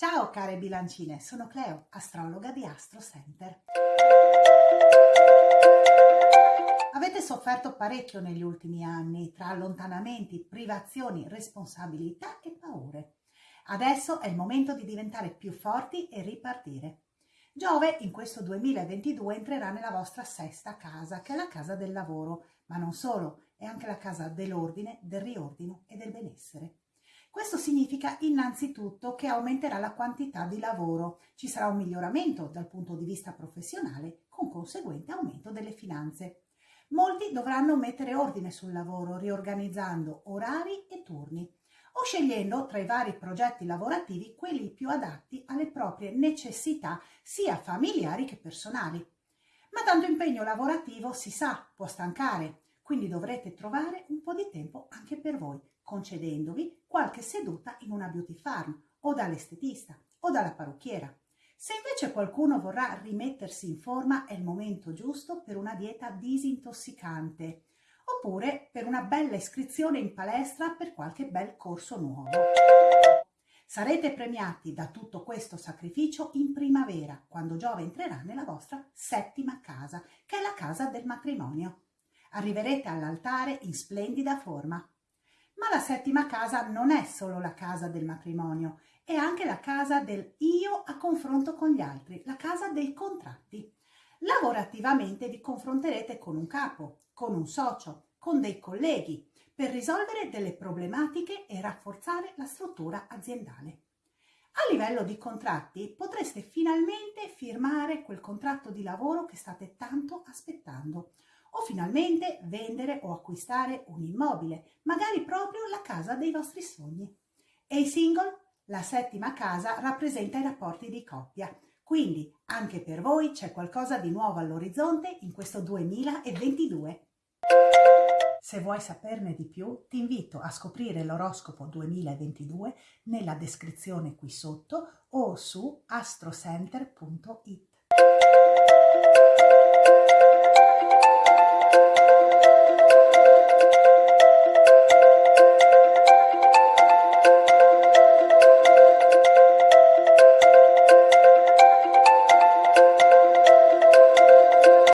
Ciao care bilancine, sono Cleo, astrologa di Astro Center. Avete sofferto parecchio negli ultimi anni tra allontanamenti, privazioni, responsabilità e paure. Adesso è il momento di diventare più forti e ripartire. Giove in questo 2022 entrerà nella vostra sesta casa, che è la casa del lavoro, ma non solo, è anche la casa dell'ordine, del riordino e del benessere. Questo significa innanzitutto che aumenterà la quantità di lavoro, ci sarà un miglioramento dal punto di vista professionale con conseguente aumento delle finanze. Molti dovranno mettere ordine sul lavoro riorganizzando orari e turni o scegliendo tra i vari progetti lavorativi quelli più adatti alle proprie necessità sia familiari che personali. Ma tanto impegno lavorativo si sa, può stancare, quindi dovrete trovare un po' di tempo anche per voi, concedendovi qualche seduta in una beauty farm o dall'estetista o dalla parrucchiera. Se invece qualcuno vorrà rimettersi in forma è il momento giusto per una dieta disintossicante oppure per una bella iscrizione in palestra per qualche bel corso nuovo. Sarete premiati da tutto questo sacrificio in primavera, quando Giove entrerà nella vostra settima casa, che è la casa del matrimonio. Arriverete all'altare in splendida forma. Ma la settima casa non è solo la casa del matrimonio, è anche la casa del io a confronto con gli altri, la casa dei contratti. Lavorativamente vi confronterete con un capo, con un socio, con dei colleghi per risolvere delle problematiche e rafforzare la struttura aziendale. A livello di contratti potreste finalmente firmare quel contratto di lavoro che state tanto aspettando o finalmente vendere o acquistare un immobile, magari proprio la casa dei vostri sogni. E i single? La settima casa rappresenta i rapporti di coppia, quindi anche per voi c'è qualcosa di nuovo all'orizzonte in questo 2022. Se vuoi saperne di più, ti invito a scoprire l'oroscopo 2022 nella descrizione qui sotto o su astrocenter.it.